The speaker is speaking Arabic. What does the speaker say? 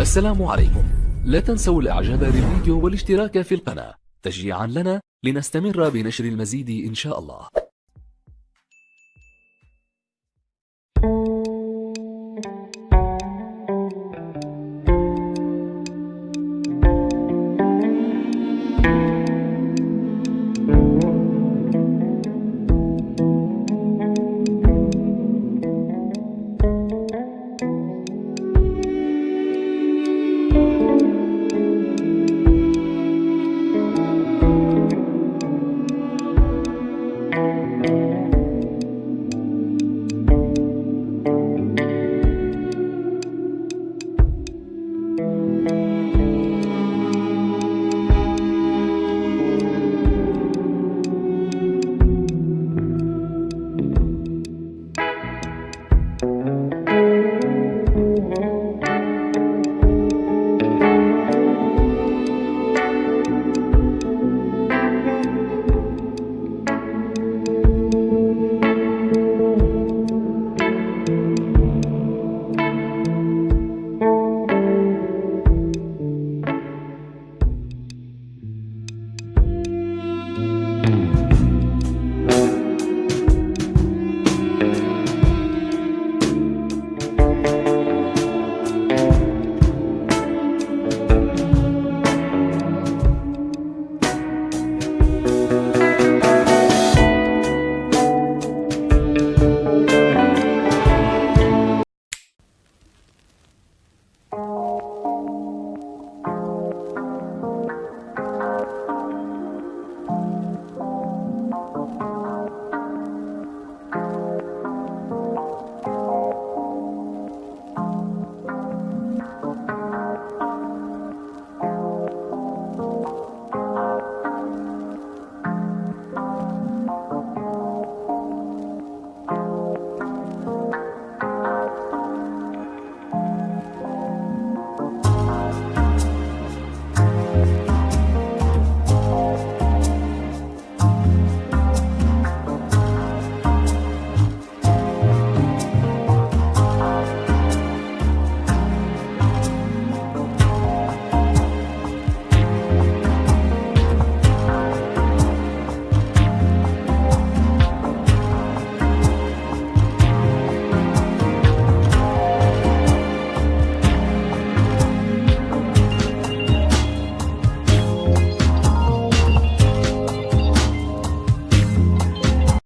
السلام عليكم. لا تنسوا الاعجاب بالفيديو والاشتراك في القناة. تشجيعا لنا لنستمر بنشر المزيد إن شاء الله.